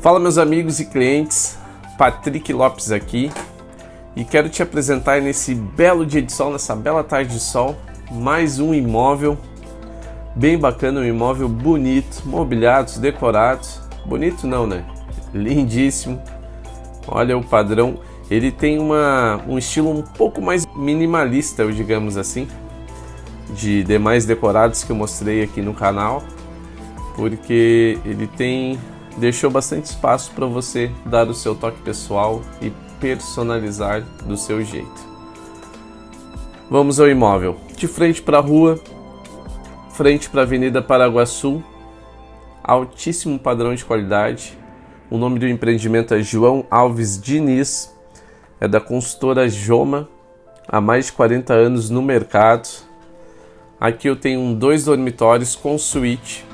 Fala meus amigos e clientes, Patrick Lopes aqui. E quero te apresentar nesse belo dia de sol, nessa bela tarde de sol, mais um imóvel. Bem bacana, um imóvel bonito, mobiliados, decorados, bonito não né, lindíssimo, olha o padrão, ele tem uma, um estilo um pouco mais minimalista, digamos assim, de demais decorados que eu mostrei aqui no canal, porque ele tem deixou bastante espaço para você dar o seu toque pessoal e personalizar do seu jeito. Vamos ao imóvel. De frente para a rua, frente para a Avenida Paraguaçu, altíssimo padrão de qualidade. O nome do empreendimento é João Alves Diniz, é da consultora Joma, há mais de 40 anos no mercado. Aqui eu tenho dois dormitórios com suíte,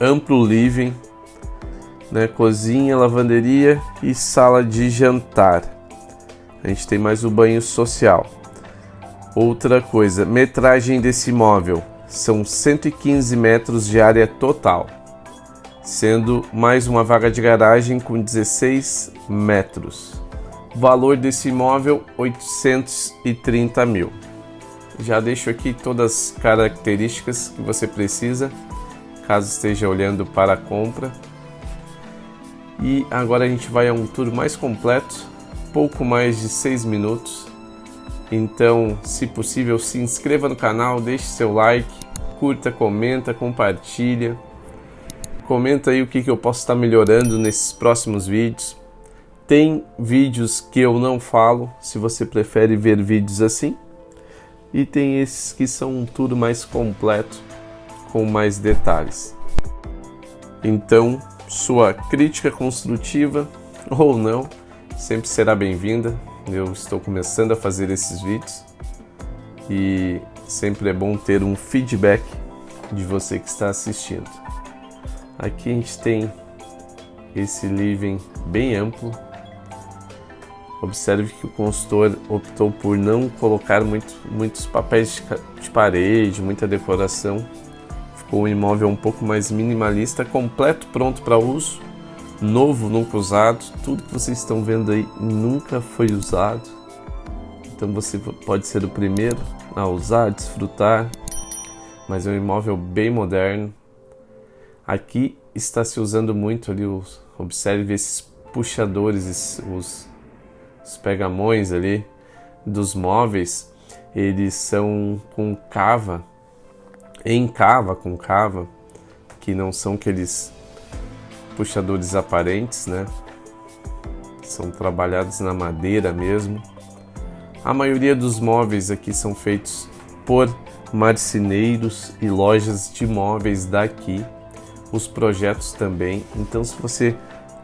amplo living, né, cozinha, lavanderia e sala de jantar. A gente tem mais o banho social. Outra coisa, metragem desse imóvel são 115 metros de área total, sendo mais uma vaga de garagem com 16 metros. Valor desse imóvel 830 mil. Já deixo aqui todas as características que você precisa, caso esteja olhando para a compra. E agora a gente vai a um tour mais completo, pouco mais de 6 minutos. Então, se possível, se inscreva no canal, deixe seu like, curta, comenta, compartilha. Comenta aí o que, que eu posso estar melhorando nesses próximos vídeos. Tem vídeos que eu não falo, se você prefere ver vídeos assim. E tem esses que são um tour mais completo, com mais detalhes. Então, sua crítica construtiva ou não sempre será bem-vinda. Eu estou começando a fazer esses vídeos e sempre é bom ter um feedback de você que está assistindo. Aqui a gente tem esse living bem amplo. Observe que o consultor optou por não colocar muito, muitos papéis de parede, muita decoração um imóvel um pouco mais minimalista, completo, pronto para uso, novo, nunca usado. Tudo que vocês estão vendo aí nunca foi usado. Então você pode ser o primeiro a usar, desfrutar. Mas é um imóvel bem moderno. Aqui está se usando muito ali, os, observe esses puxadores, os, os pegamões ali dos móveis. Eles são com cava em cava com cava, que não são aqueles puxadores aparentes, né? São trabalhados na madeira mesmo. A maioria dos móveis aqui são feitos por marceneiros e lojas de móveis daqui. Os projetos também. Então, se você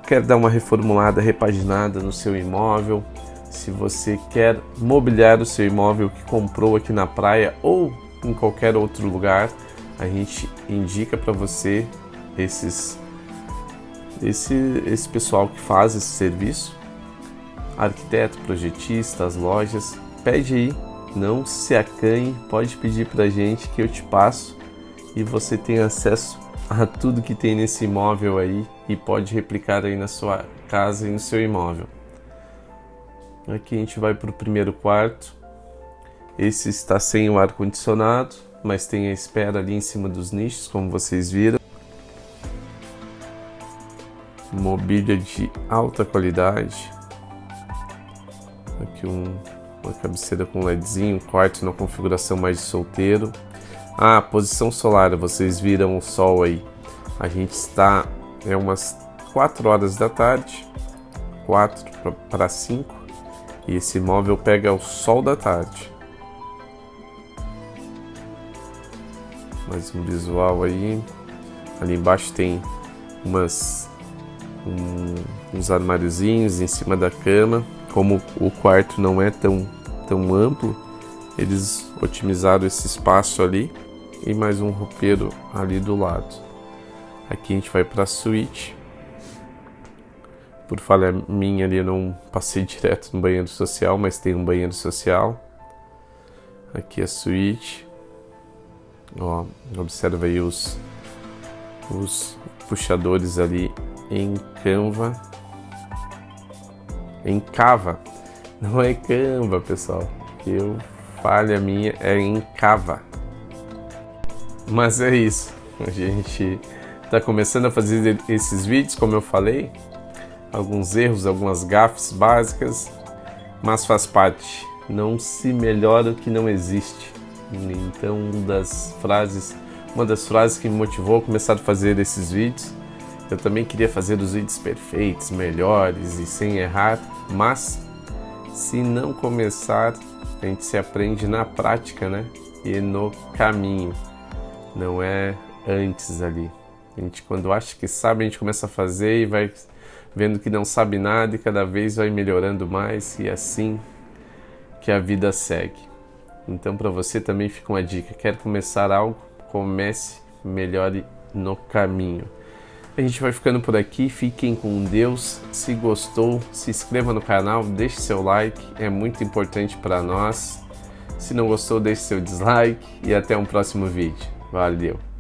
quer dar uma reformulada, repaginada no seu imóvel, se você quer mobiliar o seu imóvel que comprou aqui na praia ou em qualquer outro lugar, a gente indica para você esses esse esse pessoal que faz esse serviço, arquiteto, projetista, as lojas, pede aí, não se acanhe, pode pedir para a gente que eu te passo e você tem acesso a tudo que tem nesse imóvel aí e pode replicar aí na sua casa e no seu imóvel. Aqui a gente vai para o primeiro quarto. Esse está sem o ar condicionado, mas tem a espera ali em cima dos nichos, como vocês viram. Mobília de alta qualidade. Aqui um, uma cabeceira com LEDzinho, quarto na configuração mais de solteiro. Ah, posição solar, vocês viram o sol aí. A gente está, é umas 4 horas da tarde, 4 para 5, e esse móvel pega o sol da tarde. Mais um visual aí. Ali embaixo tem umas um, uns armáriozinhos em cima da cama. Como o quarto não é tão, tão amplo, eles otimizaram esse espaço ali e mais um roupeiro ali do lado. Aqui a gente vai para a suíte. Por falha minha ali, eu não passei direto no banheiro social, mas tem um banheiro social. Aqui a suíte. Ó, observa aí os, os puxadores ali em Canva. Em Cava. Não é Canva, pessoal. Eu falha minha é em Cava. Mas é isso. A gente está começando a fazer esses vídeos, como eu falei. Alguns erros, algumas gafes básicas, mas faz parte. Não se melhora o que não existe. Então, uma das frases, uma das frases que me motivou a começar a fazer esses vídeos, eu também queria fazer os vídeos perfeitos, melhores e sem errar, mas se não começar, a gente se aprende na prática, né? E no caminho. Não é antes ali. A gente quando acha que sabe, a gente começa a fazer e vai vendo que não sabe nada e cada vez vai melhorando mais e assim que a vida segue. Então para você também fica uma dica, quer começar algo? Comece, melhore no caminho. A gente vai ficando por aqui, fiquem com Deus. Se gostou, se inscreva no canal, deixe seu like, é muito importante para nós. Se não gostou, deixe seu dislike e até um próximo vídeo. Valeu!